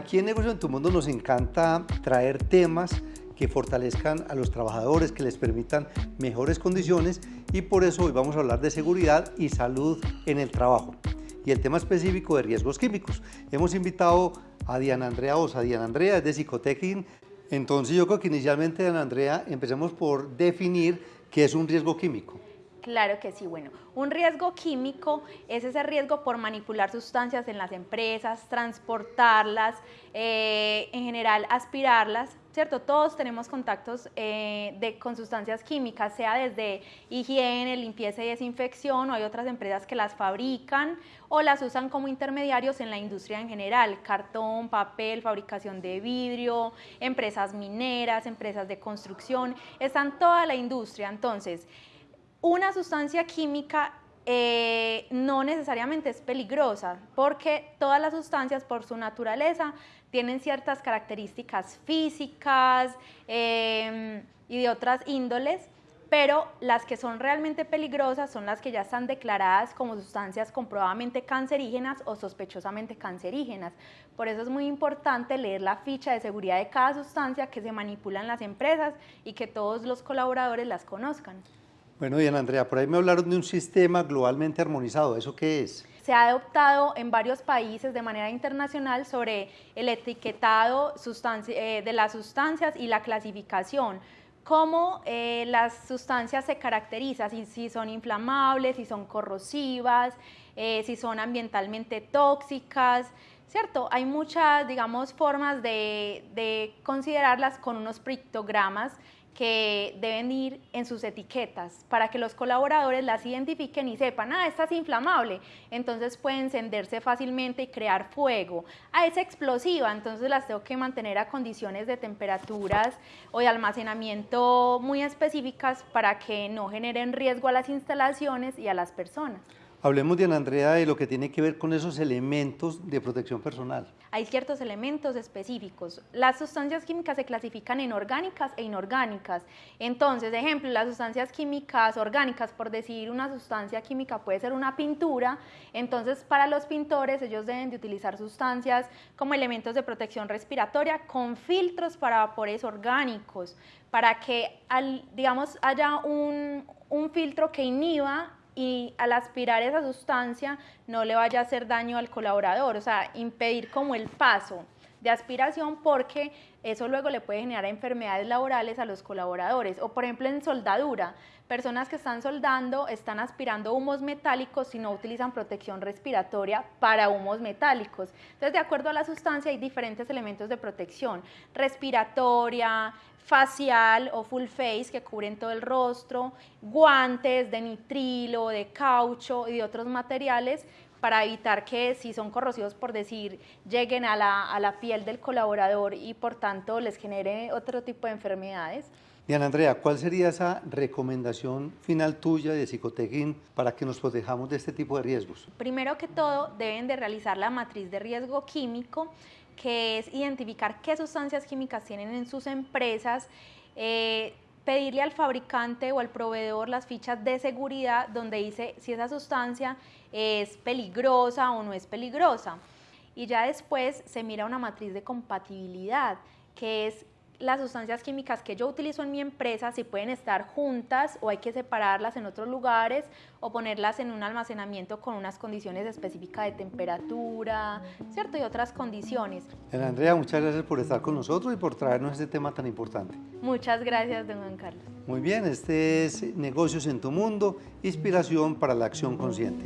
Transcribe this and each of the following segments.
Aquí en Negocio en tu Mundo nos encanta traer temas que fortalezcan a los trabajadores, que les permitan mejores condiciones y por eso hoy vamos a hablar de seguridad y salud en el trabajo y el tema específico de riesgos químicos. Hemos invitado a Diana Andrea Osa. Diana Andrea es de Psicotequín. Entonces yo creo que inicialmente, Diana Andrea, empecemos por definir qué es un riesgo químico. Claro que sí, bueno, un riesgo químico es ese riesgo por manipular sustancias en las empresas, transportarlas, eh, en general aspirarlas, ¿cierto? Todos tenemos contactos eh, de, con sustancias químicas, sea desde higiene, limpieza y desinfección, o hay otras empresas que las fabrican o las usan como intermediarios en la industria en general, cartón, papel, fabricación de vidrio, empresas mineras, empresas de construcción, están toda la industria, entonces una sustancia química eh, no necesariamente es peligrosa, porque todas las sustancias por su naturaleza tienen ciertas características físicas em, y de otras índoles, pero las que son realmente peligrosas son las que ya están declaradas como sustancias comprobadamente cancerígenas o sospechosamente cancerígenas. Por eso es muy importante leer la ficha de seguridad de cada sustancia que se manipula en las empresas y que todos los colaboradores las conozcan. Bueno, bien, Andrea, por ahí me hablaron de un sistema globalmente armonizado. ¿Eso qué es? Se ha adoptado en varios países de manera internacional sobre el etiquetado eh, de las sustancias y la clasificación cómo eh, las sustancias se caracterizan, si, son inflamables, si son corrosivas, eh, si son ambientalmente tóxicas, ¿cierto? Hay muchas, digamos, formas de, de considerarlas con unos pictogramas que deben ir en sus etiquetas para que los colaboradores las identifiquen y sepan, ah, esta es inflamable, entonces puede encenderse fácilmente y crear fuego. Ah, es explosiva, entonces las tengo que mantener a condiciones de temperaturas o de almacenamiento muy específicas para que no generen riesgo a las instalaciones y a las personas. Hablemos, Diana Andrea, de lo que tiene que ver con esos elementos de protección personal. Hay ciertos elementos específicos. Las sustancias químicas se clasifican en orgánicas e inorgánicas. Entonces, ejemplo, las sustancias químicas orgánicas, por decir una sustancia química puede ser una pintura, entonces para los pintores ellos deben de utilizar sustancias como elementos de protección respiratoria con filtros para vapores orgánicos, para que, digamos, haya un, un filtro que inhiba y al aspirar esa sustancia no le vaya a hacer daño al colaborador, o sea, impedir como el paso de aspiración porque eso luego le puede generar enfermedades laborales a los colaboradores. O por ejemplo en soldadura, personas que están soldando están aspirando humos metálicos y no utilizan protección respiratoria para humos metálicos. Entonces, de acuerdo a la sustancia hay diferentes elementos de protección, respiratoria, facial o full face que cubren todo el rostro, guantes de nitrilo, de caucho y de otros materiales para evitar que si son corrosivos, por decir, lleguen a la, a la piel del colaborador y por tanto les genere otro tipo de enfermedades. Diana Andrea, ¿cuál sería esa recomendación final tuya de Psicotequín para que nos protejamos de este tipo de riesgos? Primero que todo, deben de realizar la matriz de riesgo químico que es identificar qué sustancias químicas tienen en sus empresas, eh, pedirle al fabricante o al proveedor las fichas de seguridad donde dice si esa sustancia es peligrosa o no es peligrosa. Y ya después se mira una matriz de compatibilidad, que es las sustancias químicas que yo utilizo en mi empresa si pueden estar juntas o hay que separarlas en otros lugares o ponerlas en un almacenamiento con unas condiciones específicas de temperatura, ¿cierto? Y otras condiciones. Andrea, muchas gracias por estar con nosotros y por traernos este tema tan importante. Muchas gracias, don Juan Carlos. Muy bien, este es Negocios en tu Mundo, inspiración para la acción consciente.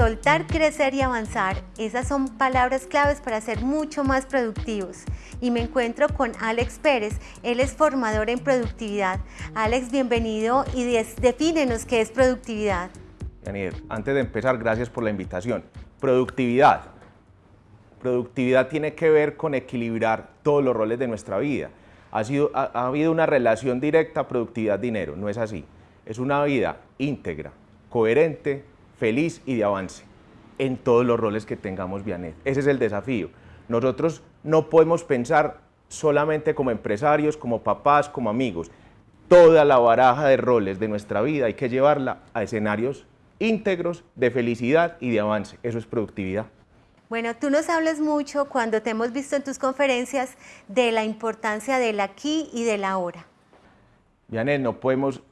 Soltar, crecer y avanzar, esas son palabras claves para ser mucho más productivos. Y me encuentro con Alex Pérez, él es formador en productividad. Alex, bienvenido y defínenos qué es productividad. antes de empezar, gracias por la invitación. Productividad. Productividad tiene que ver con equilibrar todos los roles de nuestra vida. Ha, sido, ha habido una relación directa productividad-dinero, no es así. Es una vida íntegra, coherente, feliz y de avance en todos los roles que tengamos Vianet. Ese es el desafío. Nosotros no podemos pensar solamente como empresarios, como papás, como amigos. Toda la baraja de roles de nuestra vida hay que llevarla a escenarios íntegros de felicidad y de avance. Eso es productividad. Bueno, tú nos hablas mucho cuando te hemos visto en tus conferencias de la importancia del aquí y del ahora. Janet, no podemos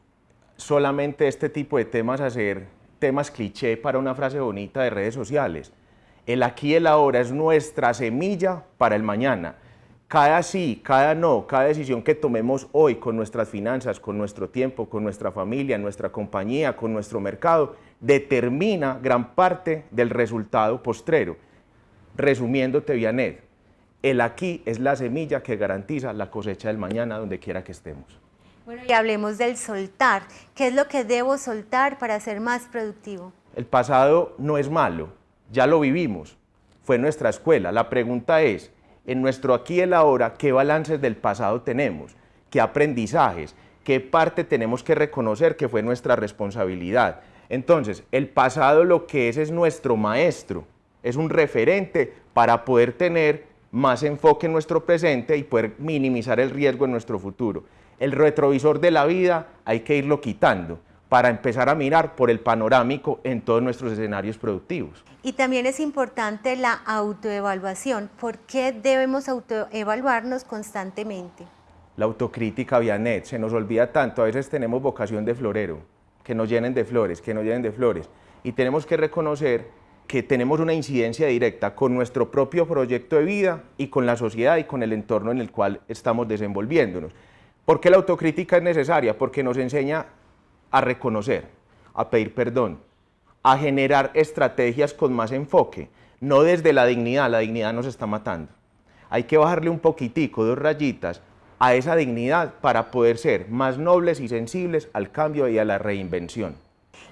solamente este tipo de temas hacer temas cliché para una frase bonita de redes sociales. El aquí y el ahora es nuestra semilla para el mañana. Cada sí, cada no, cada decisión que tomemos hoy con nuestras finanzas, con nuestro tiempo, con nuestra familia, nuestra compañía, con nuestro mercado, determina gran parte del resultado postrero. Resumiéndote, Vianet, el aquí es la semilla que garantiza la cosecha del mañana donde quiera que estemos. Y hablemos del soltar. ¿Qué es lo que debo soltar para ser más productivo? El pasado no es malo, ya lo vivimos, fue nuestra escuela. La pregunta es, en nuestro aquí y el ahora, ¿qué balances del pasado tenemos? ¿Qué aprendizajes? ¿Qué parte tenemos que reconocer que fue nuestra responsabilidad? Entonces, el pasado lo que es es nuestro maestro, es un referente para poder tener más enfoque en nuestro presente y poder minimizar el riesgo en nuestro futuro. El retrovisor de la vida hay que irlo quitando para empezar a mirar por el panorámico en todos nuestros escenarios productivos. Y también es importante la autoevaluación. ¿Por qué debemos autoevaluarnos constantemente? La autocrítica, Vianet, se nos olvida tanto, a veces tenemos vocación de florero, que nos llenen de flores, que nos llenen de flores, y tenemos que reconocer que tenemos una incidencia directa con nuestro propio proyecto de vida y con la sociedad y con el entorno en el cual estamos desenvolviéndonos. ¿Por qué la autocrítica es necesaria? Porque nos enseña a reconocer, a pedir perdón, a generar estrategias con más enfoque, no desde la dignidad, la dignidad nos está matando. Hay que bajarle un poquitico, dos rayitas, a esa dignidad para poder ser más nobles y sensibles al cambio y a la reinvención.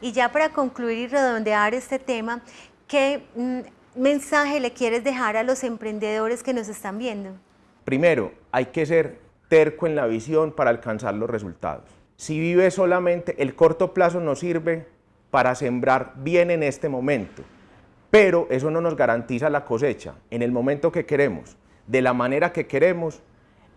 Y ya para concluir y redondear este tema, ¿Qué mm, mensaje le quieres dejar a los emprendedores que nos están viendo? Primero, hay que ser terco en la visión para alcanzar los resultados. Si vive solamente, el corto plazo nos sirve para sembrar bien en este momento, pero eso no nos garantiza la cosecha en el momento que queremos, de la manera que queremos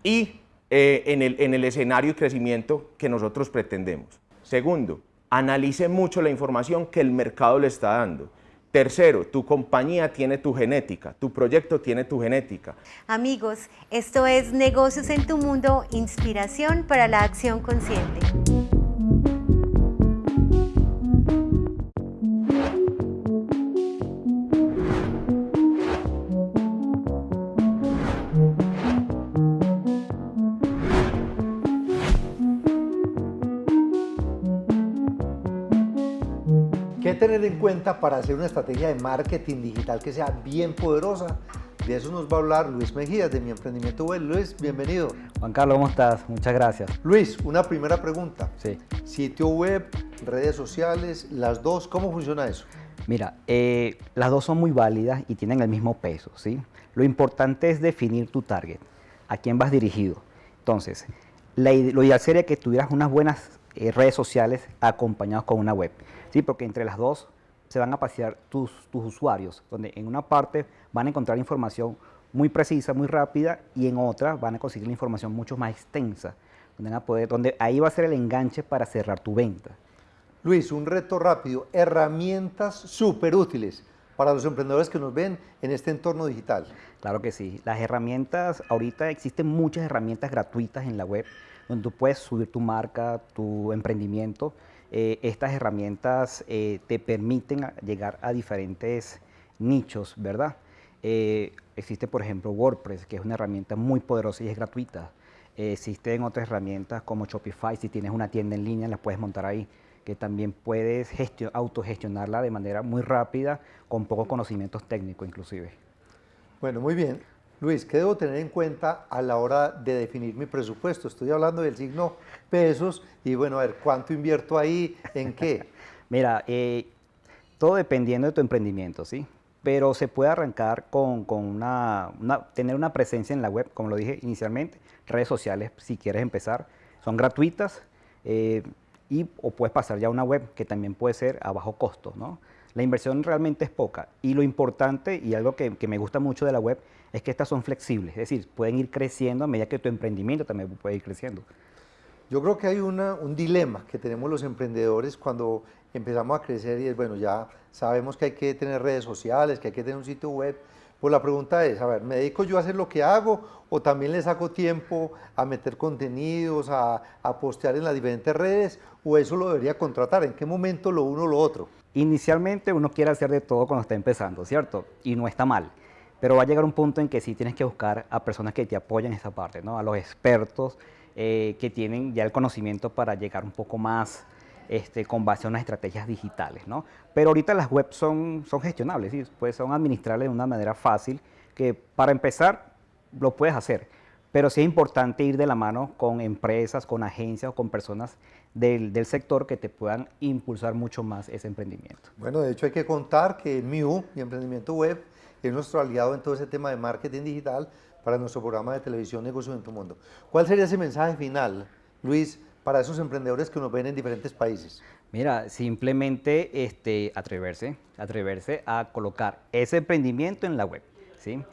y eh, en, el, en el escenario y crecimiento que nosotros pretendemos. Segundo, analice mucho la información que el mercado le está dando. Tercero, tu compañía tiene tu genética, tu proyecto tiene tu genética. Amigos, esto es Negocios en tu Mundo, inspiración para la acción consciente. Tener en cuenta para hacer una estrategia de marketing digital que sea bien poderosa? De eso nos va a hablar Luis Mejías de Mi Emprendimiento Web. Luis, bienvenido. Juan Carlos, ¿cómo estás? Muchas gracias. Luis, una primera pregunta. Sí. Sitio web, redes sociales, las dos, ¿cómo funciona eso? Mira, eh, las dos son muy válidas y tienen el mismo peso, ¿sí? Lo importante es definir tu target, a quién vas dirigido. Entonces, lo ideal sería que tuvieras unas buenas eh, redes sociales acompañadas con una web. ¿Sí? porque entre las dos se van a pasear tus, tus usuarios, donde en una parte van a encontrar información muy precisa, muy rápida, y en otra van a conseguir la información mucho más extensa, donde, van a poder, donde ahí va a ser el enganche para cerrar tu venta. Luis, un reto rápido, herramientas súper útiles para los emprendedores que nos ven en este entorno digital. Claro que sí, las herramientas, ahorita existen muchas herramientas gratuitas en la web, donde tú puedes subir tu marca, tu emprendimiento, eh, estas herramientas eh, te permiten llegar a diferentes nichos, ¿verdad? Eh, existe, por ejemplo, WordPress, que es una herramienta muy poderosa y es gratuita. existen otras herramientas como Shopify, si tienes una tienda en línea, la puedes montar ahí, que también puedes autogestionarla de manera muy rápida, con pocos conocimientos técnicos inclusive. Bueno, muy bien. Luis, ¿qué debo tener en cuenta a la hora de definir mi presupuesto? Estoy hablando del signo pesos y bueno, a ver, ¿cuánto invierto ahí? ¿En qué? Mira, eh, todo dependiendo de tu emprendimiento, ¿sí? Pero se puede arrancar con, una, tener una presencia en la web, como lo dije inicialmente, redes sociales, si quieres empezar, son gratuitas eh, y o puedes pasar ya a una web que también puede ser a bajo costo, ¿no? La inversión realmente es poca y lo importante y algo que me gusta mucho de la web es que estas son flexibles, es decir, pueden ir creciendo a medida que tu emprendimiento también puede ir creciendo. Yo creo que hay un dilema que tenemos los emprendedores cuando empezamos a crecer y es, bueno, ya sabemos que hay que tener redes sociales, que hay que tener un sitio web, pues la pregunta es, a ver, ¿me dedico yo a hacer lo que hago o también le saco tiempo a meter contenidos, a, postear en las diferentes redes o eso lo debería contratar? ¿En qué momento lo uno o lo otro? Inicialmente uno quiere hacer de todo cuando está empezando, ¿cierto? Y no está mal. Pero va a llegar un punto en que sí tienes que buscar a personas que te apoyen en esa parte, ¿no? A los expertos eh, que tienen ya el conocimiento para llegar un poco más este, con base a unas estrategias digitales. ¿no? Pero ahorita las webs son, son gestionables, ¿sí? pues son administrables de una manera fácil, que para empezar lo puedes hacer, pero sí es importante ir de la mano con empresas, con agencias o con personas del, del, sector que te puedan impulsar mucho más ese emprendimiento. Bueno, de hecho hay que contar que MIU, mi emprendimiento web, es nuestro aliado en todo ese tema de marketing digital para nuestro programa de televisión Negocios en tu Mundo. ¿Cuál sería ese mensaje final, Luis, para esos emprendedores que nos ven en diferentes países? Mira, simplemente este, atreverse, atreverse a colocar ese emprendimiento en la web. ¿sí?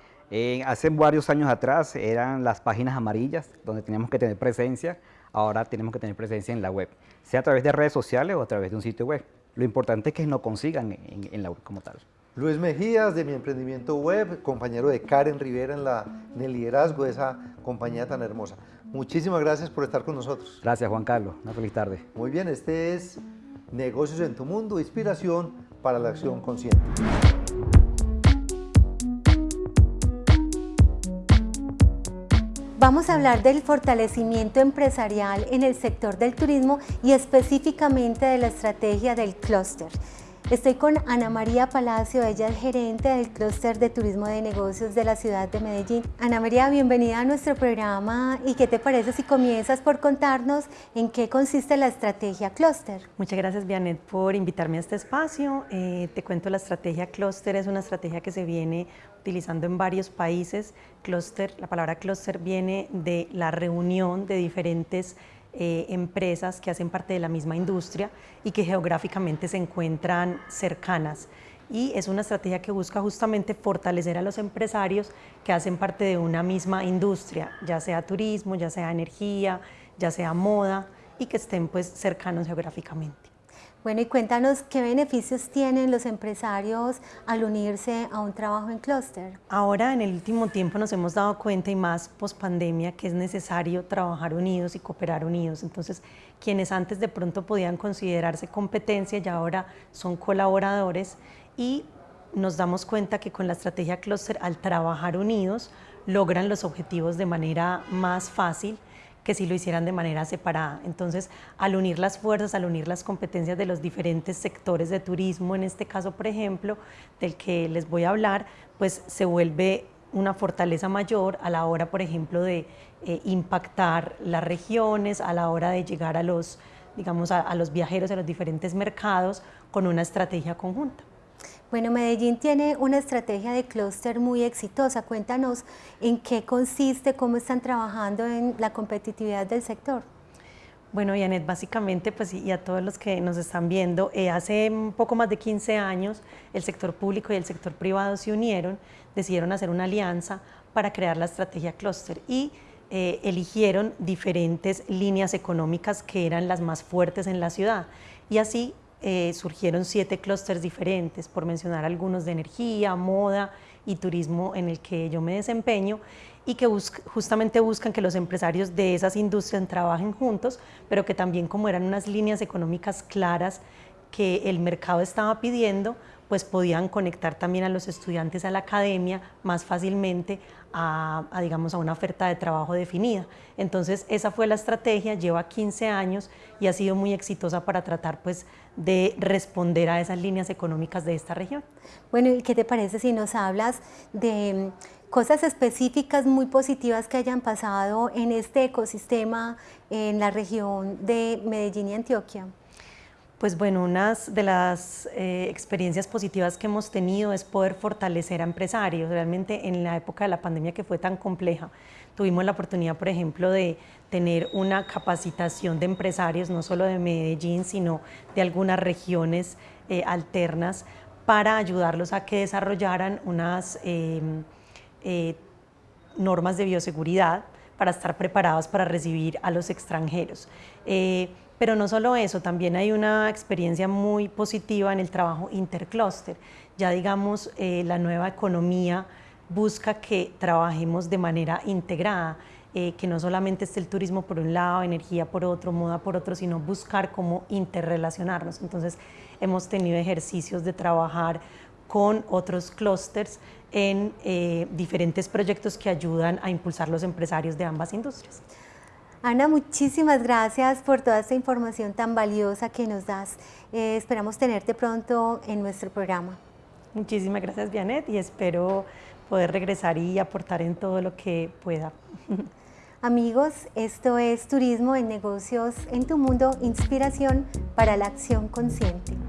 hace varios años atrás eran las páginas amarillas donde teníamos que tener presencia, ahora tenemos que tener presencia en la web, sea a través de redes sociales o a través de un sitio web. Lo importante es que nos consigan en, la web como tal. Luis Mejías, de mi emprendimiento web, compañero de Karen Rivera en, la, en el liderazgo de esa compañía tan hermosa. Muchísimas gracias por estar con nosotros. Gracias, Juan Carlos. Una feliz tarde. Muy bien, este es Negocios en tu Mundo, inspiración para la acción consciente. Vamos a hablar del fortalecimiento empresarial en el sector del turismo y específicamente de la estrategia del clúster. Estoy con Ana María Palacio, ella es gerente del clúster de turismo de negocios de la ciudad de Medellín. Ana María, bienvenida a nuestro programa y qué te parece si comienzas por contarnos en qué consiste la estrategia clúster. Muchas gracias, Vianet, por invitarme a este espacio. Eh, te cuento, la estrategia clúster es una estrategia que se viene utilizando en varios países. Clúster, la palabra clúster viene de la reunión de diferentes eh, empresas que hacen parte de la misma industria y que geográficamente se encuentran cercanas. Y es una estrategia que busca justamente fortalecer a los empresarios que hacen parte de una misma industria, ya sea turismo, ya sea energía, ya sea moda, y que estén pues cercanos geográficamente. Bueno, y cuéntanos qué beneficios tienen los empresarios al unirse a un trabajo en clúster. Ahora, en el último tiempo, nos hemos dado cuenta, y más post pandemia, que es necesario trabajar unidos y cooperar unidos. Entonces, quienes antes de pronto podían considerarse competencia, ya ahora son colaboradores y nos damos cuenta que con la estrategia clúster, al trabajar unidos, logran los objetivos de manera más fácil que si lo hicieran de manera separada. Entonces, al unir las fuerzas, al unir las competencias de los diferentes sectores de turismo, en este caso, por ejemplo, del que les voy a hablar, pues se vuelve una fortaleza mayor a la hora, por ejemplo, de eh, impactar las regiones, a la hora de llegar a los, digamos, a los viajeros a los diferentes mercados con una estrategia conjunta. Bueno, Medellín tiene una estrategia de clúster muy exitosa. Cuéntanos en qué consiste, cómo están trabajando en la competitividad del sector. Bueno, Yanet, básicamente, pues, y a todos los que nos están viendo, eh, hace poco más de 15 años el sector público y el sector privado se unieron, decidieron hacer una alianza para crear la estrategia clúster y eh, eligieron diferentes líneas económicas que eran las más fuertes en la ciudad. Y así eh, surgieron siete clústeres diferentes, por mencionar algunos de energía, moda y turismo en el que yo me desempeño y que justamente buscan que los empresarios de esas industrias trabajen juntos, pero que también como eran unas líneas económicas claras que el mercado estaba pidiendo, pues podían conectar también a los estudiantes a la academia más fácilmente a, digamos, a una oferta de trabajo definida. Entonces, esa fue la estrategia, lleva 15 años y ha sido muy exitosa para tratar pues, de responder a esas líneas económicas de esta región. Bueno, ¿y qué te parece si nos hablas de mm, cosas específicas muy positivas que hayan pasado en este ecosistema en la región de Medellín y Antioquia? Pues bueno, una de las eh, experiencias positivas que hemos tenido es poder fortalecer a empresarios. Realmente en la época de la pandemia que fue tan compleja, tuvimos la oportunidad, por ejemplo, de tener una capacitación de empresarios, no solo de Medellín, sino de algunas regiones eh, alternas, para ayudarlos a que desarrollaran unas em, eh, normas de bioseguridad para estar preparados para recibir a los extranjeros. Pero no solo eso, también hay una experiencia muy positiva en el trabajo intercluster. Ya digamos, eh, la nueva economía busca que trabajemos de manera integrada, eh, que no solamente esté el turismo por un lado, energía por otro, moda por otro, sino buscar cómo interrelacionarnos. Entonces, hemos tenido ejercicios de trabajar con otros clústeres en eh, diferentes proyectos que ayudan a impulsar los empresarios de ambas industrias. Ana, muchísimas gracias por toda esta información tan valiosa que nos das. Eh, esperamos tenerte pronto en nuestro programa. Muchísimas gracias, Vianet, y espero poder regresar y aportar en todo lo que pueda. Amigos, esto es Turismo en Negocios en tu Mundo, inspiración para la acción consciente.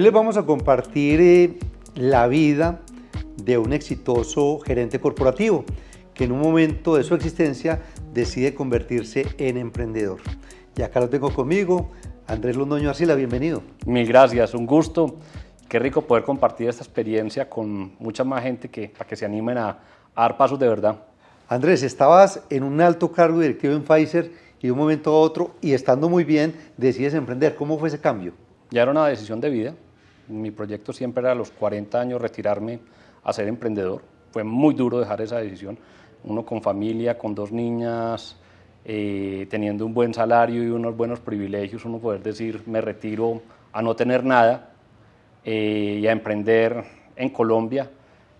Hoy les vamos a compartir eh, la vida de un exitoso gerente corporativo que en un momento de su existencia decide convertirse en emprendedor. Y acá lo tengo conmigo, Andrés Londoño Arcila, bienvenido. Mil gracias, un gusto. Qué rico poder compartir esta experiencia con mucha más gente que, para que se animen a, a dar pasos de verdad. Andrés, estabas en un alto cargo directivo en Pfizer y de un momento a otro, y estando muy bien, decides emprender. ¿Cómo fue ese cambio? Ya era una decisión de vida. Mi proyecto siempre era a los 40 años retirarme a ser emprendedor. Fue muy duro dejar esa decisión. Uno con familia, con dos niñas, eh, teniendo un buen salario y unos buenos privilegios, uno poder decir, me retiro a no tener nada eh, y a emprender en Colombia,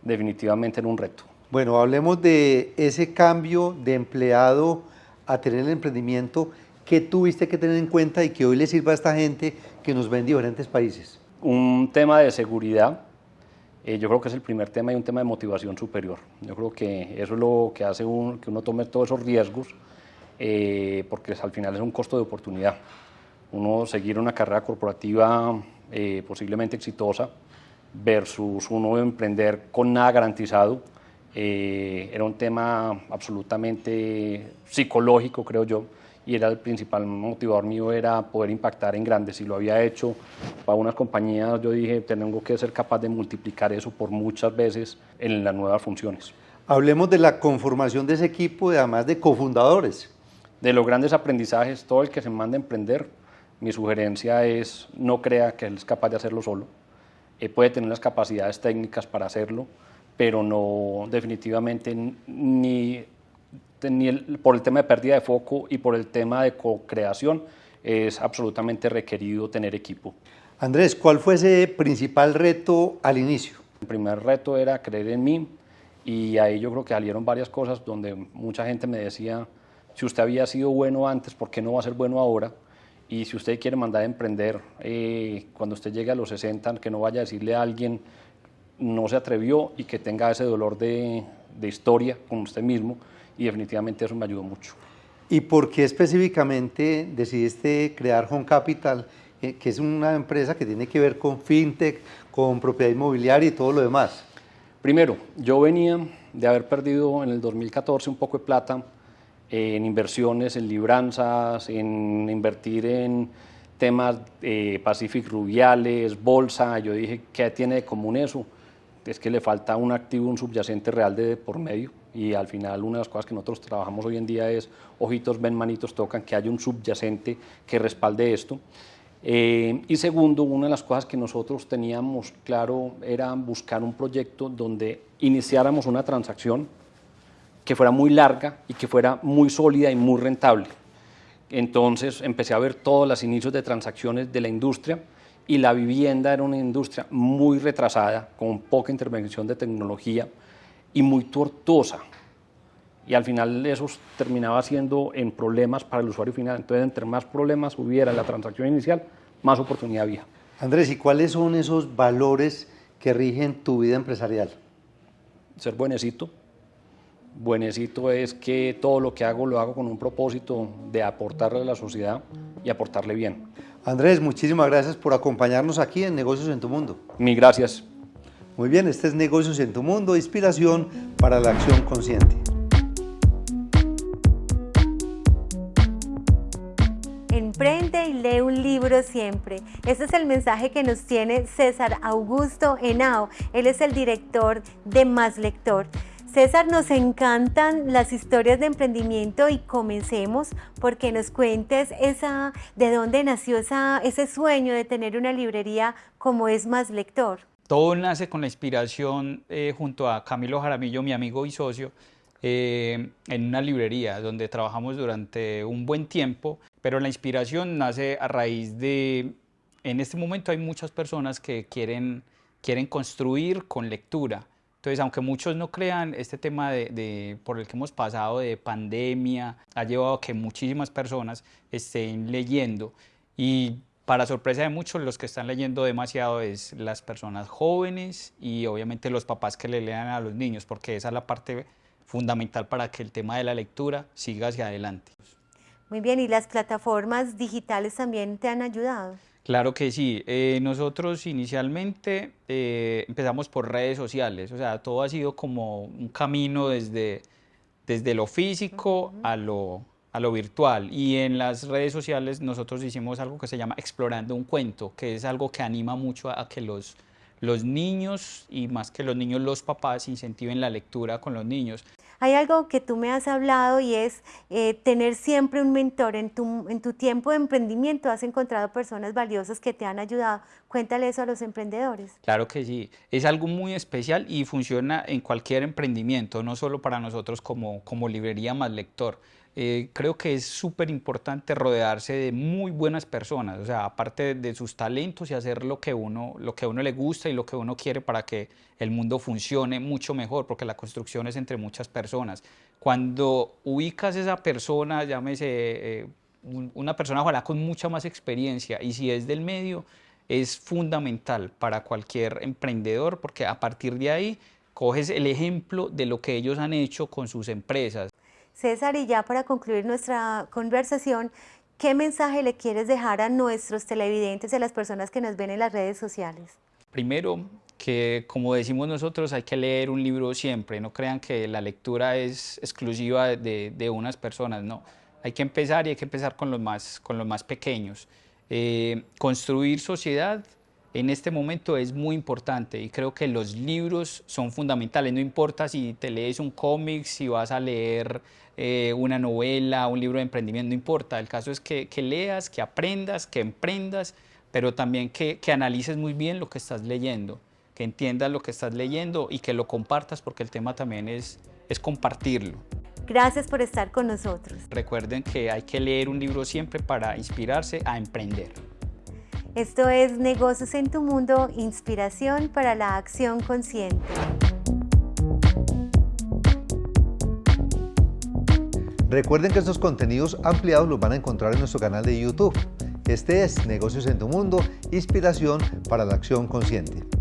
definitivamente era un reto. Bueno, hablemos de ese cambio de empleado a tener el emprendimiento. ¿Qué tuviste que tener en cuenta y que hoy le sirva a esta gente que nos ve en diferentes países? Un tema de seguridad, eh, yo creo que es el primer tema y un tema de motivación superior. Yo creo que eso es lo que hace que uno tome todos esos riesgos, eh, porque al final es un costo de oportunidad. Uno seguir una carrera corporativa eh, posiblemente exitosa versus uno emprender con nada garantizado, era un tema absolutamente psicológico, creo yo, y era el principal motivador mío era poder impactar en grandes. Si lo había hecho para unas compañías, yo dije, tengo que ser capaz de multiplicar eso por muchas veces en las nuevas funciones. Hablemos de la conformación de ese equipo, además de cofundadores. De los grandes aprendizajes, todo el que se manda a emprender, mi sugerencia es no crea que él es capaz de hacerlo solo. Él puede tener las capacidades técnicas para hacerlo, pero no definitivamente ni por el tema de pérdida de foco y por el tema de co-creación, es absolutamente requerido tener equipo. Andrés, ¿cuál fue ese principal reto al inicio? El primer reto era creer en mí y ahí yo creo que salieron varias cosas donde mucha gente me decía, si usted había sido bueno antes, ¿por qué no va a ser bueno ahora? Y si usted quiere mandar a emprender, eh, cuando usted llegue a los 60, que no vaya a decirle a alguien, no se atrevió y que tenga ese dolor de, de historia con usted mismo, y definitivamente eso me ayudó mucho. ¿Y por qué específicamente decidiste crear Home Capital, que es una empresa que tiene que ver con fintech, con propiedad inmobiliaria y todo lo demás? Primero, yo venía de haber perdido en el 2014 un poco de plata en inversiones, en libranzas, en invertir en temas eh, Pacific Rubiales, bolsa. Yo dije, ¿qué tiene de común eso? Es que le falta un activo, un subyacente real de por medio y al final una de las cosas que nosotros trabajamos hoy en día es ojitos, ven, manitos, tocan, que haya un subyacente que respalde esto. Eh, y segundo, una de las cosas que nosotros teníamos claro era buscar un proyecto donde iniciáramos una transacción que fuera muy larga y que fuera muy sólida y muy rentable. Entonces empecé a ver todos los inicios de transacciones de la industria y la vivienda era una industria muy retrasada, con poca intervención de tecnología, y muy tortuosa. Y al final eso terminaba siendo en problemas para el usuario final. Entonces, entre más problemas hubiera en la transacción inicial, más oportunidad había. Andrés, ¿y cuáles son esos valores que rigen tu vida empresarial? Ser buenecito. Buenecito es que todo lo que hago lo hago con un propósito de aportarle a la sociedad y aportarle bien. Andrés, muchísimas gracias por acompañarnos aquí en Negocios en tu Mundo. Mil gracias. Muy bien, este es Negocios en tu Mundo, inspiración para la acción consciente. Emprende y lee un libro siempre. Ese es el mensaje que nos tiene César Augusto Henao. Él es el director de Más Lector. César, nos encantan las historias de emprendimiento y comencemos porque nos cuentes esa, de dónde nació ese sueño de tener una librería como es Más Lector. Todo nace con la inspiración eh, junto a Camilo Jaramillo, mi amigo y socio, eh, en una librería donde trabajamos durante un buen tiempo, pero la inspiración nace a raíz de, en este momento hay muchas personas que quieren, quieren construir con lectura. Entonces, aunque muchos no crean, este tema de, por el que hemos pasado de pandemia ha llevado a que muchísimas personas estén leyendo. Y para sorpresa de muchos, los que están leyendo demasiado es las personas jóvenes y obviamente los papás que le lean a los niños, porque esa es la parte fundamental para que el tema de la lectura siga hacia adelante. Muy bien, ¿y las plataformas digitales también te han ayudado? Claro que sí. Eh, nosotros inicialmente eh, empezamos por redes sociales, o sea, todo ha sido como un camino desde, desde lo físico a, lo, a lo virtual. Y en las redes sociales nosotros hicimos algo que se llama Explorando un cuento, que es algo que anima mucho a que los, los niños y más que los niños, los papás incentiven la lectura con los niños. Hay algo que tú me has hablado y es eh, tener siempre un mentor. En tu, en tu tiempo de emprendimiento has encontrado personas valiosas que te han ayudado. Cuéntale eso a los emprendedores. Claro que sí. Es algo muy especial y funciona en cualquier emprendimiento, no solo para nosotros como, como librería más lector. Eh, creo que es súper importante rodearse de muy buenas personas, o sea, aparte de sus talentos y hacer lo que, uno, lo que uno le gusta y lo que uno quiere para que el mundo funcione mucho mejor, porque la construcción es entre muchas personas. Cuando ubicas esa persona, llámese eh, una persona ojalá con mucha más experiencia, y si es del medio, es fundamental para cualquier emprendedor, porque a partir de ahí coges el ejemplo de lo que ellos han hecho con sus empresas. César, y ya para concluir nuestra conversación, ¿qué mensaje le quieres dejar a nuestros televidentes y a las personas que nos ven en las redes sociales? Primero, que como decimos nosotros, hay que leer un libro siempre. No crean que la lectura es exclusiva de, unas personas, no. Hay que empezar y hay que empezar con los más, con los más pequeños. Eh, construir sociedad en este momento es muy importante y creo que los libros son fundamentales. No importa si te lees un cómic, si vas a leer eh, una novela, un libro de emprendimiento, no importa. El caso es que, leas, que aprendas, que emprendas, pero también que, que, analices muy bien lo que estás leyendo, que entiendas lo que estás leyendo y que lo compartas porque el tema también es, es compartirlo. Gracias por estar con nosotros. Recuerden que hay que leer un libro siempre para inspirarse a emprender. Esto es Negocios en tu Mundo, inspiración para la acción consciente. Recuerden que estos contenidos ampliados los van a encontrar en nuestro canal de YouTube. Este es Negocios en tu Mundo, inspiración para la acción consciente.